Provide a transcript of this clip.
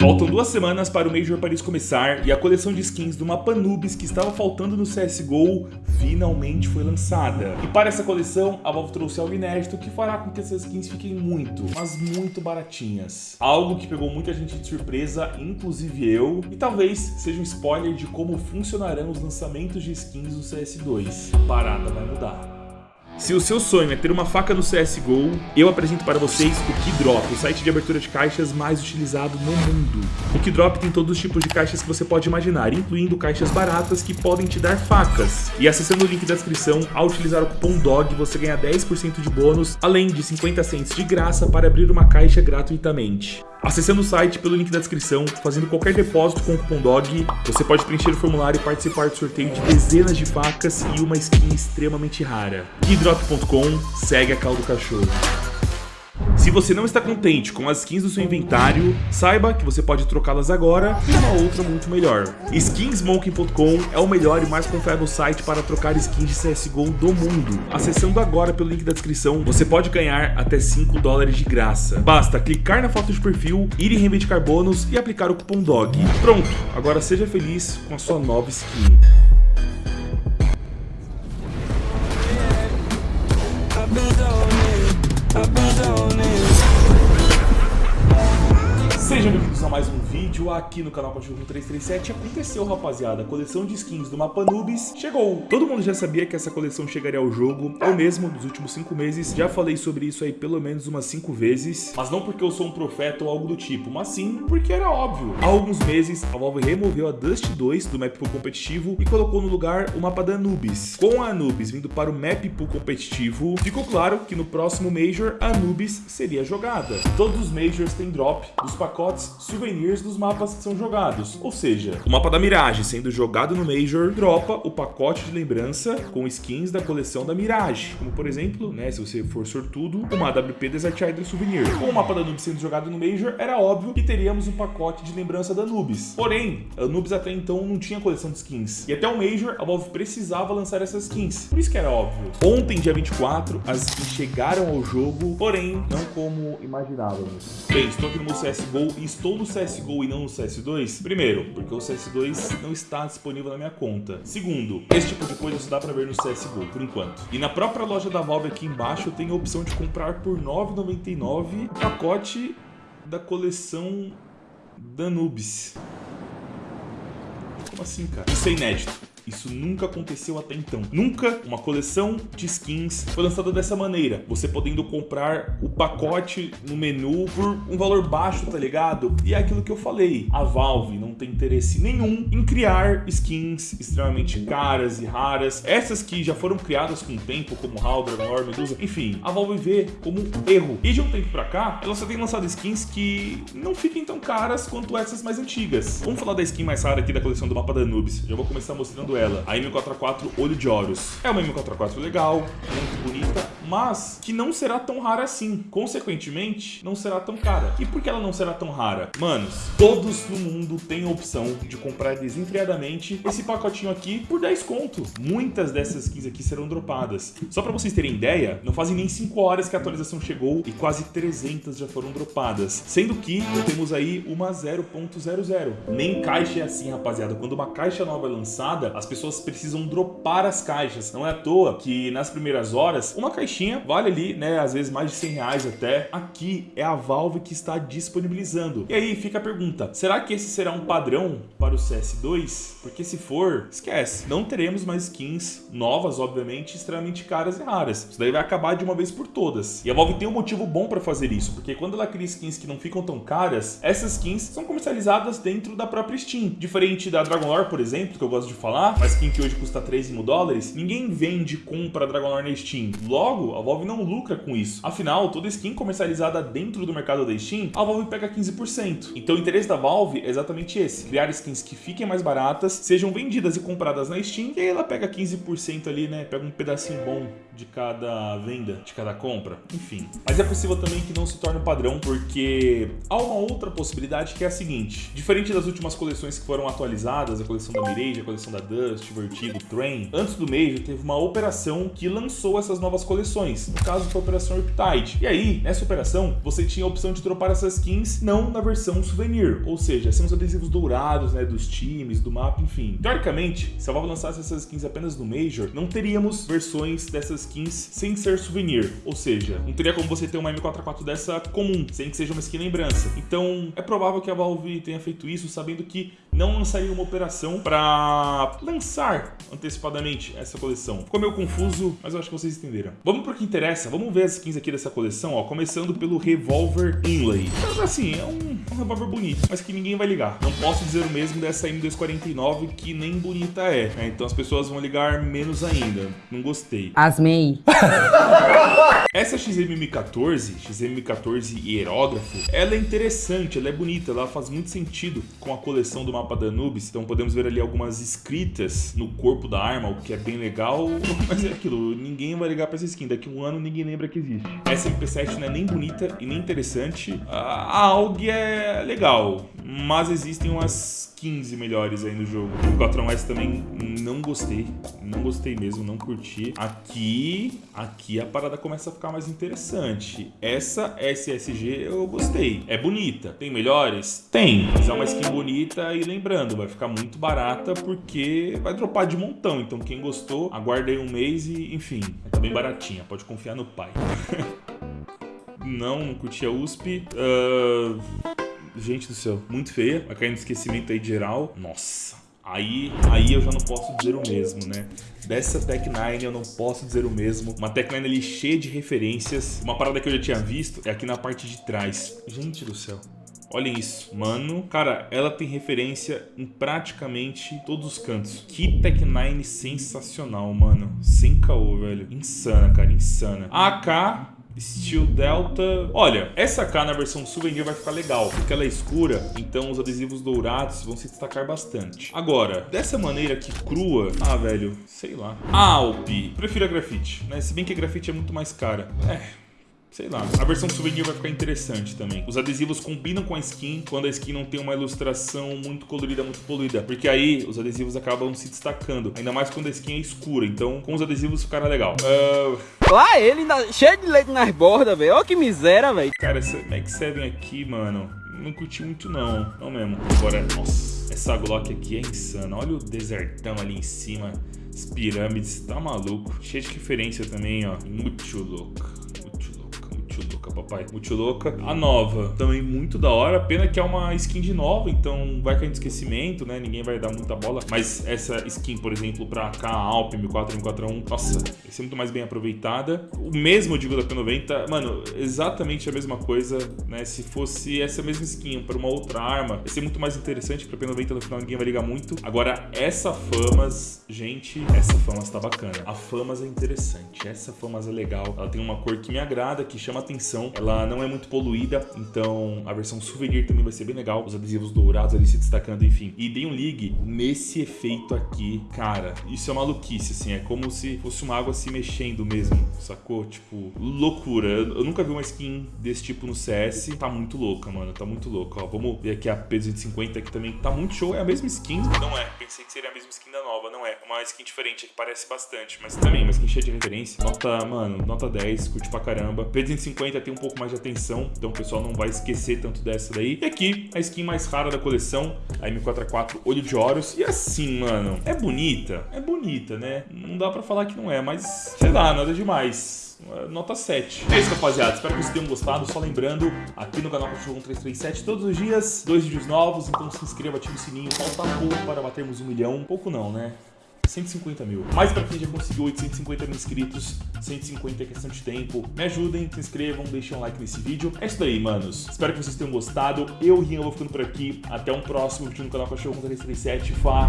Faltam duas semanas para o Major Paris começar e a coleção de skins do mapa Nubis que estava faltando no CSGO finalmente foi lançada. E para essa coleção, a Valve trouxe algo inédito que fará com que essas skins fiquem muito, mas muito baratinhas. Algo que pegou muita gente de surpresa, inclusive eu, e talvez seja um spoiler de como funcionarão os lançamentos de skins no CS2. A parada vai mudar. Se o seu sonho é ter uma faca no CSGO, eu apresento para vocês o Keydrop, o site de abertura de caixas mais utilizado no mundo. O Keydrop tem todos os tipos de caixas que você pode imaginar, incluindo caixas baratas que podem te dar facas. E acessando o link da descrição, ao utilizar o cupom DOG, você ganha 10% de bônus, além de 50 cents de graça para abrir uma caixa gratuitamente. Acessando o site pelo link da descrição, fazendo qualquer depósito com o cupom DOG, você pode preencher o formulário e participar do sorteio de dezenas de facas e uma skin extremamente rara. Keydrop.com segue a caldo cachorro. Se você não está contente com as skins do seu inventário, saiba que você pode trocá-las agora por uma outra muito melhor. Skinsmoking.com é o melhor e mais confiável site para trocar skins de CSGO do mundo. Acessando agora pelo link da descrição, você pode ganhar até 5 dólares de graça. Basta clicar na foto de perfil, ir em reivindicar bônus e aplicar o cupom DOG. Pronto, agora seja feliz com a sua nova skin. Bem-vindos a mais um vídeo aqui no canal Cachorro 337. Aconteceu, rapaziada, a coleção de skins do mapa Nubis chegou. Todo mundo já sabia que essa coleção chegaria ao jogo. Eu mesmo, nos últimos 5 meses, já falei sobre isso aí pelo menos umas 5 vezes. Mas não porque eu sou um profeta ou algo do tipo, mas sim porque era óbvio. Há alguns meses, a Valve removeu a Dust 2 do map pool competitivo e colocou no lugar o mapa da Anubis. Com a Anubis vindo para o map pool competitivo, ficou claro que no próximo Major, a Anubis seria jogada. Todos os Majors têm drop dos pacotes souvenirs dos mapas que são jogados. Ou seja, o mapa da Mirage sendo jogado no Major, dropa o pacote de lembrança com skins da coleção da Mirage. Como por exemplo, né, se você for sortudo, uma AWP Desert Idol Souvenir. Com o mapa da Anubis sendo jogado no Major, era óbvio que teríamos um pacote de lembrança da Anubis. Porém, a Anubis até então não tinha coleção de skins. E até o Major, a Valve precisava lançar essas skins. Por isso que era óbvio. Ontem, dia 24, as skins chegaram ao jogo, porém, não como imaginávamos. Bem, estou aqui no meu CSGO e estou no CSGO e não no CS2? Primeiro, porque o CS2 não está disponível na minha conta. Segundo, esse tipo de coisa só dá pra ver no CSGO, por enquanto. E na própria loja da Valve aqui embaixo eu tenho a opção de comprar por R$ 9,99 o pacote da coleção Danubis. Como assim, cara? Isso é inédito. Isso nunca aconteceu até então. Nunca uma coleção de skins foi lançada dessa maneira. Você podendo comprar o pacote no menu por um valor baixo, tá ligado? E é aquilo que eu falei. A Valve não tem interesse nenhum em criar skins extremamente caras e raras. Essas que já foram criadas com o tempo, como HAL, Dragon Lore, Medusa, enfim. A Valve vê como um erro. E de um tempo pra cá, ela só tem lançado skins que não fiquem tão caras quanto essas mais antigas. Vamos falar da skin mais rara aqui da coleção do mapa da Anubis. Já vou começar mostrando ela, a M4A4 Olho de Horus. É uma M4A4 legal, muito bonita, mas que não será tão rara assim. Consequentemente, não será tão cara. E por que ela não será tão rara? Manos, todos no mundo têm a opção de comprar desenfreadamente esse pacotinho aqui por 10 conto. Muitas dessas skins aqui serão dropadas. Só pra vocês terem ideia, não fazem nem 5 horas que a atualização chegou e quase 300 já foram dropadas. Sendo que temos aí uma 0.00. Nem caixa é assim, rapaziada. Quando uma caixa nova é lançada, as pessoas precisam dropar as caixas. Não é à toa que nas primeiras horas, uma caixinha vale ali, né, às vezes mais de 100 reais até. Aqui é a Valve que está disponibilizando. E aí fica a pergunta, será que esse será um padrão para o CS2? Porque se for, esquece. Não teremos mais skins novas, obviamente, extremamente caras e raras. Isso daí vai acabar de uma vez por todas. E a Valve tem um motivo bom para fazer isso, porque quando ela cria skins que não ficam tão caras, essas skins são comercializadas dentro da própria Steam. Diferente da Dragon Lore, por exemplo, que eu gosto de falar, uma skin que hoje custa 3 mil dólares, ninguém vende e compra Dragon Lore na Steam. Logo, a Valve não lucra com isso. Afinal, toda skin comercializada dentro do mercado da Steam, a Valve pega 15%. Então o interesse da Valve é exatamente esse, criar skins que fiquem mais baratas, sejam vendidas e compradas na Steam, e aí ela pega 15% ali, né, pega um pedacinho bom de cada venda, de cada compra, enfim. Mas é possível também que não se torne um padrão, porque há uma outra possibilidade que é a seguinte: diferente das últimas coleções que foram atualizadas, a coleção da Mirage, a coleção da Dust, Vertigo, Train, antes do Major teve uma operação que lançou essas novas coleções. No caso, foi a Operação Riptide. E aí, nessa operação, você tinha a opção de dropar essas skins não na versão souvenir, ou seja, são os adesivos dourados, né, dos times, do mapa, enfim. Teoricamente, se a Valve lançasse essas skins apenas no Major, não teríamos versões dessas skins sem ser souvenir, ou seja, não teria como você ter uma M4A4 dessa comum, sem que seja uma skin lembrança. Então, é provável que a Valve tenha feito isso sabendo que não lançaria uma operação para lançar antecipadamente essa coleção. Ficou meio confuso, mas eu acho que vocês entenderam. Vamos pro que interessa, vamos ver as skins aqui dessa coleção, ó, começando pelo Revolver Inlay. Então, assim, é um, um revólver bonito, mas que ninguém vai ligar. Não posso dizer o mesmo dessa M249, que nem bonita é, né? Então as pessoas vão ligar menos ainda. Não gostei. Asmei. Essa XM14, XM14 e aerógrafo, ela é interessante, ela é bonita, ela faz muito sentido com a coleção do mapa da Anubis. Então podemos ver ali algumas escritas no corpo da arma, o que é bem legal. Mas é aquilo, ninguém vai ligar pra essa skin. Daqui a um ano ninguém lembra que existe. Essa MP7 não é nem bonita e nem interessante. A AUG é legal, mas existem umas 15 melhores aí no jogo. O 4S também não gostei, não gostei mesmo, não curti. Aqui, aqui a parada começa a ficar mais interessante. Essa SSG eu gostei, é bonita. Tem melhores? Tem, mas é uma skin bonita e lembrando, vai ficar muito barata porque vai dropar de montão. Então quem gostou, aguarda aí um mês e enfim, tá bem baratinha, pode confiar no pai. não, não curti a USP. Uh... Gente do céu, muito feia. Vai cair no esquecimento aí de geral. Nossa. Aí, aí eu já não posso dizer o mesmo, né? Dessa Tech 9 eu não posso dizer o mesmo. Uma Tech 9 ali cheia de referências. Uma parada que eu já tinha visto é aqui na parte de trás. Gente do céu. Olhem isso, mano. Cara, ela tem referência em praticamente todos os cantos. Que Tech 9 sensacional, mano. Sem caô, velho. Insana, cara, insana. AK Steel Delta. Olha, essa K na versão souvenir vai ficar legal, porque ela é escura, então os adesivos dourados vão se destacar bastante. Agora, dessa maneira aqui crua, ah, velho, sei lá. Alp, prefiro a grafite, né? Se bem que a grafite é muito mais cara. É, Sei lá. A versão souvenir vai ficar interessante também. Os adesivos combinam com a skin quando a skin não tem uma ilustração muito colorida, muito poluída. Porque aí os adesivos acabam se destacando. Ainda mais quando a skin é escura. Então, com os adesivos ficará legal. Uh... Lá ele, cheio de leite nas bordas, velho. Olha que miséria, velho. Cara, essa Max 7 aqui, mano, não curti muito não. Não mesmo. Agora, nossa, essa Glock aqui é insana. Olha o desertão ali em cima. As pirâmides, tá maluco. Cheio de referência também, ó. Muito louco ajudou papai. Muito louca. A nova, também muito da hora. Pena que é uma skin de nova, então vai cair no esquecimento, né? Ninguém vai dar muita bola. Mas essa skin, por exemplo, pra cá, Alp, M4, M4A1, nossa, vai ser muito mais bem aproveitada. O mesmo, eu digo, da P90, mano, exatamente a mesma coisa, né? Se fosse essa mesma skin para uma outra arma, ia ser muito mais interessante pra P90 no final ninguém vai ligar muito. Agora, essa Famas, gente, essa Famas tá bacana. A Famas é interessante, essa Famas é legal. Ela tem uma cor que me agrada, que chama atenção. Ela não é muito poluída, então a versão souvenir também vai ser bem legal. Os adesivos dourados ali se destacando, enfim. E dei um ligue nesse efeito aqui. Cara, isso é maluquice, assim. É como se fosse uma água se mexendo mesmo, sacou? Tipo, loucura. Eu nunca vi uma skin desse tipo no CS. Tá muito louca, mano. Tá muito louca. Ó, vamos ver aqui a P250 que também tá muito show. É a mesma skin? Não é. Pensei que seria a mesma skin da nova. Não é. Uma skin diferente que parece bastante. Mas também, uma skin cheia de referência. Nota, mano, nota 10. Curte pra caramba. P250 tem um pouco mais de atenção, então o pessoal não vai esquecer tanto dessa daí. E aqui, a skin mais rara da coleção, a M4A4 Olho de Horus. E assim, mano, é bonita, é bonita, né? Não dá pra falar que não é, mas sei lá, nada demais nota 7. É isso, rapaziada. Espero que vocês tenham gostado. Só lembrando, aqui no canal Cachorro 1337, todos os dias, dois vídeos novos. Então se inscreva, ative o sininho. Falta pouco para batermos um milhão. Pouco não, né? 150 mil. Mas para quem já conseguiu 850 mil inscritos, 150 é questão de tempo. Me ajudem, se inscrevam, deixem um like nesse vídeo. É isso daí, manos. Espero que vocês tenham gostado. Eu, Rian, vou ficando por aqui. Até um próximo vídeo no canal Cachorro 337. Falou!